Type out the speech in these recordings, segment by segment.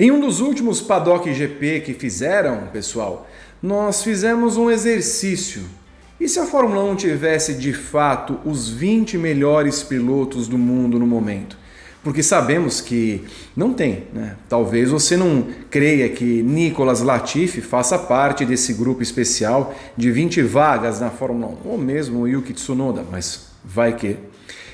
Em um dos últimos Paddock GP que fizeram, pessoal, nós fizemos um exercício. E se a Fórmula 1 tivesse de fato os 20 melhores pilotos do mundo no momento? Porque sabemos que não tem, né? Talvez você não creia que Nicolas Latifi faça parte desse grupo especial de 20 vagas na Fórmula 1, ou mesmo o Yuki Tsunoda, mas vai que.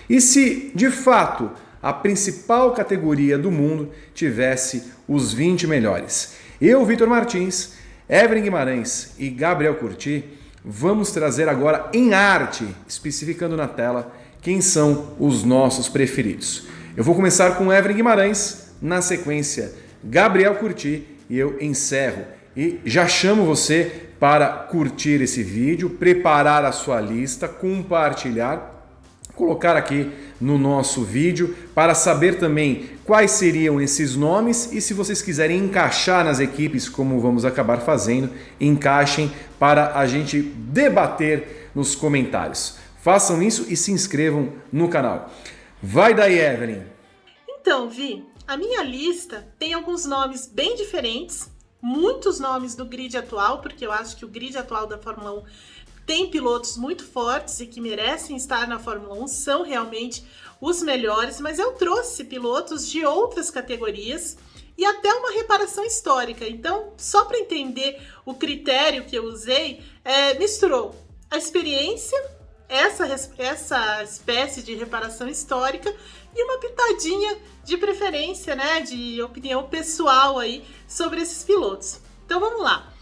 E se de fato a principal categoria do mundo tivesse os 20 melhores. Eu, Vitor Martins, Evelyn Guimarães e Gabriel Curti vamos trazer agora em arte, especificando na tela, quem são os nossos preferidos. Eu vou começar com Evelyn Guimarães, na sequência Gabriel Curti e eu encerro. E já chamo você para curtir esse vídeo, preparar a sua lista, compartilhar colocar aqui no nosso vídeo para saber também quais seriam esses nomes e se vocês quiserem encaixar nas equipes, como vamos acabar fazendo, encaixem para a gente debater nos comentários. Façam isso e se inscrevam no canal. Vai daí, Evelyn! Então, Vi, a minha lista tem alguns nomes bem diferentes, muitos nomes do grid atual, porque eu acho que o grid atual da Fórmula 1 tem pilotos muito fortes e que merecem estar na Fórmula 1, são realmente os melhores, mas eu trouxe pilotos de outras categorias e até uma reparação histórica. Então, só para entender o critério que eu usei, é, misturou a experiência, essa, essa espécie de reparação histórica e uma pitadinha de preferência, né, de opinião pessoal aí sobre esses pilotos. Então vamos lá.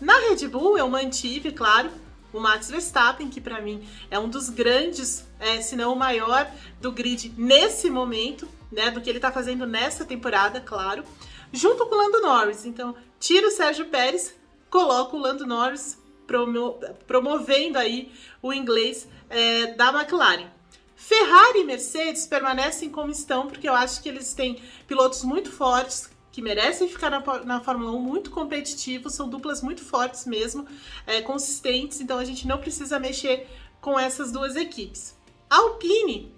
Na Red Bull eu mantive, claro, o Max Verstappen, que para mim é um dos grandes, é, se não o maior do grid nesse momento, né, do que ele está fazendo nessa temporada, claro, junto com o Lando Norris. Então, tira o Sérgio Pérez, coloca o Lando Norris promo promovendo aí o inglês é, da McLaren. Ferrari e Mercedes permanecem como estão, porque eu acho que eles têm pilotos muito fortes, que merecem ficar na, na Fórmula 1 muito competitivos, são duplas muito fortes mesmo, é, consistentes, então a gente não precisa mexer com essas duas equipes. A Alpine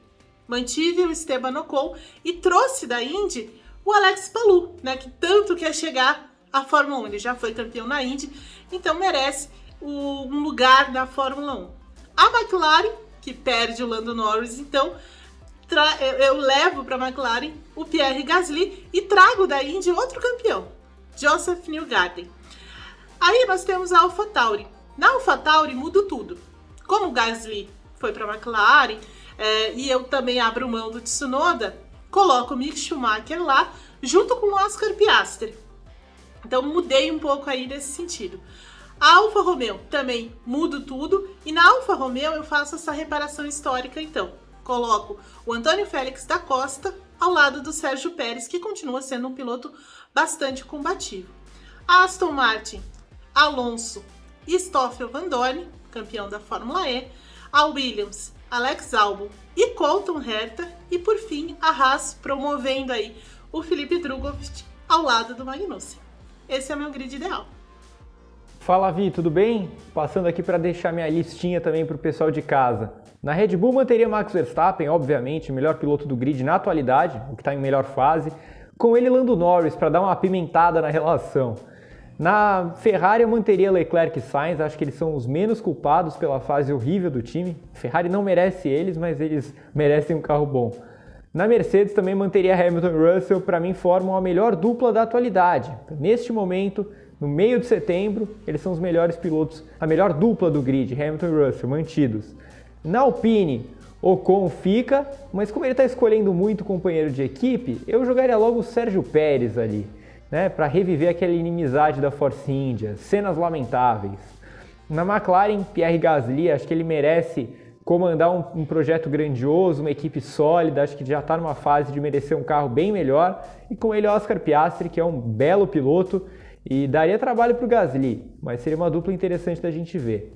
mantive o Esteban Ocon e trouxe da Indy o Alex Palou, né, que tanto quer chegar à Fórmula 1. Ele já foi campeão na Indy, então merece o, um lugar na Fórmula 1. A McLaren, que perde o Lando Norris, então eu levo para a McLaren o Pierre Gasly e trago da Indy outro campeão, Joseph Newgarden. Aí nós temos a AlphaTauri. Na AlphaTauri muda tudo. Como o Gasly foi para a McLaren é, e eu também abro mão do Tsunoda, coloco o Mick Schumacher lá junto com o Oscar Piastri. Então mudei um pouco aí nesse sentido. A Alfa Romeo também mudo tudo e na Alfa Romeo eu faço essa reparação histórica então coloco o Antônio Félix da Costa ao lado do Sérgio Pérez, que continua sendo um piloto bastante combativo. Aston Martin, Alonso e Stoffel Van Dorn, campeão da Fórmula E, a Williams, Alex Albon e Colton Herta, e por fim a Haas promovendo aí o Felipe Drugovich ao lado do Magnussen. Esse é meu grid ideal. Fala Vi, tudo bem? Passando aqui para deixar minha listinha também para o pessoal de casa. Na Red Bull manteria Max Verstappen, obviamente, o melhor piloto do grid na atualidade, o que está em melhor fase. Com ele Lando Norris para dar uma apimentada na relação. Na Ferrari eu manteria Leclerc e Sainz, acho que eles são os menos culpados pela fase horrível do time. Ferrari não merece eles, mas eles merecem um carro bom. Na Mercedes também manteria Hamilton e Russell, para mim formam a melhor dupla da atualidade. Neste momento, no meio de setembro, eles são os melhores pilotos, a melhor dupla do grid, Hamilton e Russell, mantidos. Na Alpine, Ocon fica, mas como ele está escolhendo muito companheiro de equipe, eu jogaria logo o Sérgio Pérez ali, né, para reviver aquela inimizade da Force India, cenas lamentáveis. Na McLaren, Pierre Gasly, acho que ele merece comandar um, um projeto grandioso, uma equipe sólida, acho que já está numa fase de merecer um carro bem melhor. E com ele Oscar Piastri, que é um belo piloto e daria trabalho para o Gasly, mas seria uma dupla interessante da gente ver.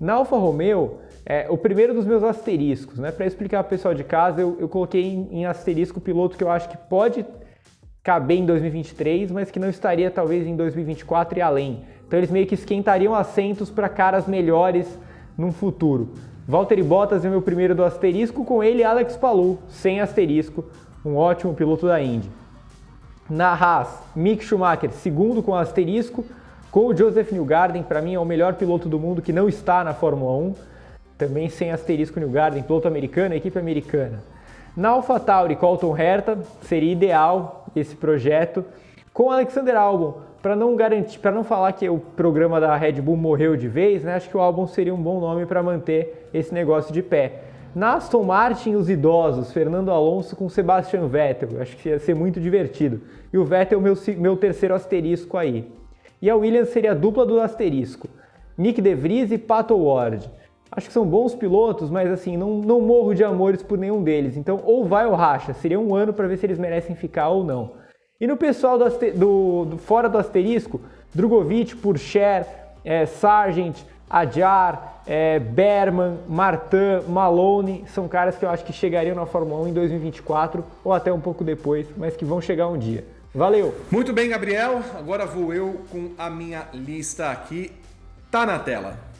Na Alfa Romeo, é, o primeiro dos meus asteriscos, né? Para explicar para o pessoal de casa, eu, eu coloquei em, em, asterisco o piloto que eu acho que pode caber em 2023, mas que não estaria talvez em 2024 e além. Então eles meio que esquentariam assentos para caras melhores no futuro. Valtteri Bottas é meu primeiro do asterisco, com ele Alex Palou, sem asterisco, um ótimo piloto da Indy. Na Haas, Mick Schumacher, segundo com asterisco, com o Joseph Newgarden, para mim é o melhor piloto do mundo que não está na Fórmula 1, também sem asterisco Newgarden, piloto americano, equipe americana. Na AlphaTauri, Colton Herta, seria ideal esse projeto. Com Alexander Albon, para não garantir, para não falar que o programa da Red Bull morreu de vez, né, acho que o Albon seria um bom nome para manter esse negócio de pé. Na Aston Martin, os idosos, Fernando Alonso com Sebastian Vettel, acho que ia ser muito divertido. E o Vettel, meu, meu terceiro asterisco aí. E a Williams seria a dupla do asterisco, Nick De Vries e Pato Ward. Acho que são bons pilotos, mas assim, não, não morro de amores por nenhum deles. Então, ou vai ou racha. Seria um ano para ver se eles merecem ficar ou não. E no pessoal do, do, do fora do asterisco, Drogovic, Purcher, é, Sargent, Adjar, é, Berman, Martin, Malone, são caras que eu acho que chegariam na Fórmula 1 em 2024 ou até um pouco depois, mas que vão chegar um dia. Valeu! Muito bem, Gabriel. Agora vou eu com a minha lista aqui. Tá na tela.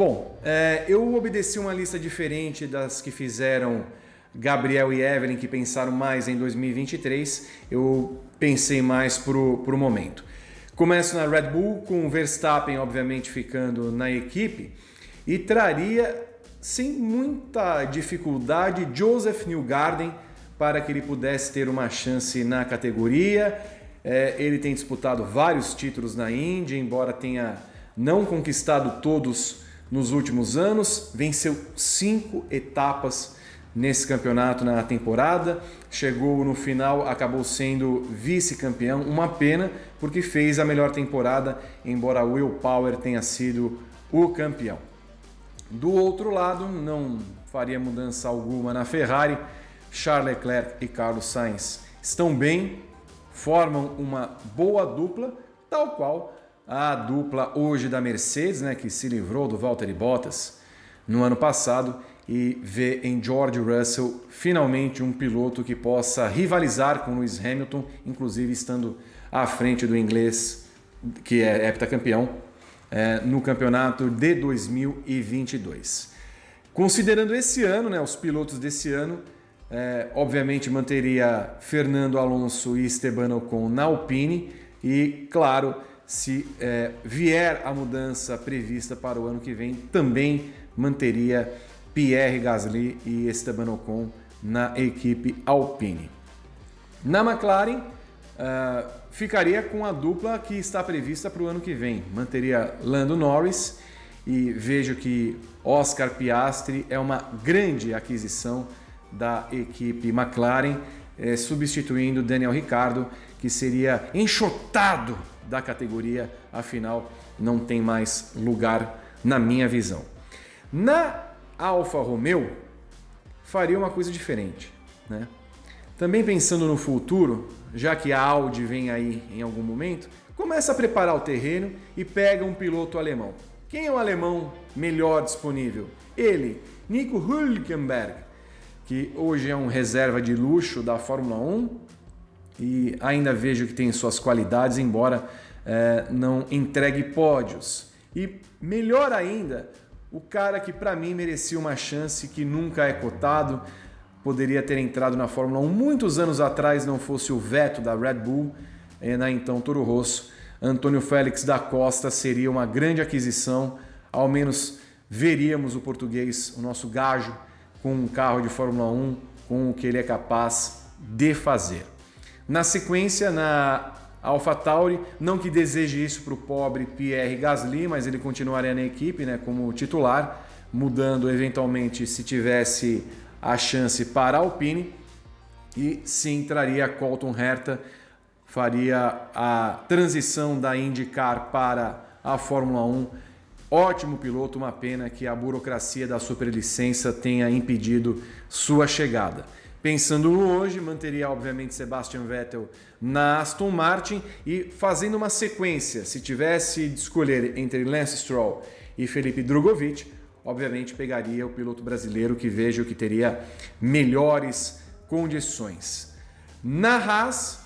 Bom, é, eu obedeci uma lista diferente das que fizeram Gabriel e Evelyn, que pensaram mais em 2023. Eu pensei mais pro, pro momento. Começo na Red Bull, com o Verstappen, obviamente, ficando na equipe, e traria, sem muita dificuldade, Joseph Newgarden para que ele pudesse ter uma chance na categoria. É, ele tem disputado vários títulos na Indy, embora tenha não conquistado todos nos últimos anos, venceu cinco etapas nesse campeonato na temporada, chegou no final, acabou sendo vice-campeão, uma pena porque fez a melhor temporada, embora Will Power tenha sido o campeão. Do outro lado, não faria mudança alguma na Ferrari, Charles Leclerc e Carlos Sainz estão bem, formam uma boa dupla, tal qual a dupla hoje da Mercedes, né, que se livrou do Valtteri Bottas no ano passado e vê em George Russell finalmente um piloto que possa rivalizar com Lewis Hamilton, inclusive estando à frente do inglês que é heptacampeão é, no campeonato de 2022. Considerando esse ano, né, os pilotos desse ano, é, obviamente manteria Fernando Alonso e Esteban Ocon na Alpine e, claro, se é, vier a mudança prevista para o ano que vem, também manteria Pierre Gasly e Esteban Ocon na equipe Alpine. Na McLaren, uh, ficaria com a dupla que está prevista para o ano que vem. Manteria Lando Norris e vejo que Oscar Piastri é uma grande aquisição da equipe McLaren, eh, substituindo Daniel Ricciardo, que seria enxotado da categoria, afinal não tem mais lugar na minha visão. Na Alfa Romeo, faria uma coisa diferente. Né? Também pensando no futuro, já que a Audi vem aí em algum momento, começa a preparar o terreno e pega um piloto alemão. Quem é o alemão melhor disponível? Ele, Nico Hülkenberg, que hoje é um reserva de luxo da Fórmula 1, e ainda vejo que tem suas qualidades, embora é, não entregue pódios. E melhor ainda, o cara que para mim merecia uma chance que nunca é cotado, poderia ter entrado na Fórmula 1 muitos anos atrás, não fosse o veto da Red Bull, é, na então Toro Rosso. Antônio Félix da Costa seria uma grande aquisição, ao menos veríamos o português, o nosso gajo, com um carro de Fórmula 1, com o que ele é capaz de fazer. Na sequência, na AlphaTauri, não que deseje isso para o pobre Pierre Gasly, mas ele continuaria na equipe né, como titular, mudando eventualmente se tivesse a chance para a Alpine. E sim, traria Colton Herta, faria a transição da IndyCar para a Fórmula 1. Ótimo piloto, uma pena que a burocracia da superlicença tenha impedido sua chegada. Pensando hoje, manteria obviamente Sebastian Vettel na Aston Martin e fazendo uma sequência, se tivesse de escolher entre Lance Stroll e Felipe Drogovic, obviamente pegaria o piloto brasileiro que vejo que teria melhores condições. Na Haas,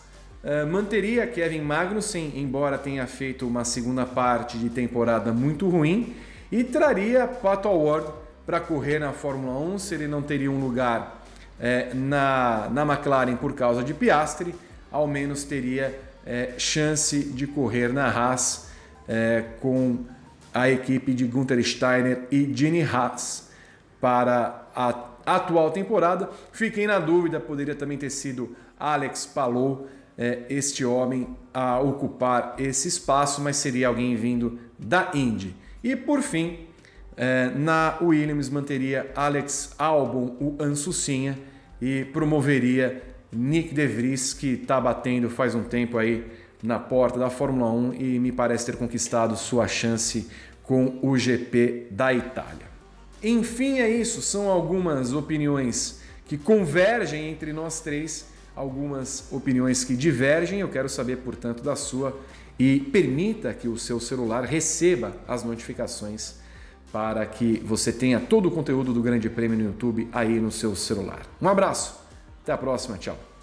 uh, manteria Kevin Magnussen, embora tenha feito uma segunda parte de temporada muito ruim, e traria Pato Award para correr na Fórmula 1, se ele não teria um lugar é, na, na McLaren por causa de Piastri, ao menos teria é, chance de correr na Haas é, com a equipe de Gunther Steiner e Gene Haas para a atual temporada. Fiquei na dúvida, poderia também ter sido Alex Palou, é, este homem a ocupar esse espaço, mas seria alguém vindo da Indy. E por fim, na Williams manteria Alex Albon, o Ansucinha, e promoveria Nick De Vries, que está batendo faz um tempo aí na porta da Fórmula 1 e me parece ter conquistado sua chance com o GP da Itália. Enfim, é isso. São algumas opiniões que convergem entre nós três, algumas opiniões que divergem. Eu quero saber, portanto, da sua e permita que o seu celular receba as notificações para que você tenha todo o conteúdo do Grande Prêmio no YouTube aí no seu celular. Um abraço, até a próxima, tchau.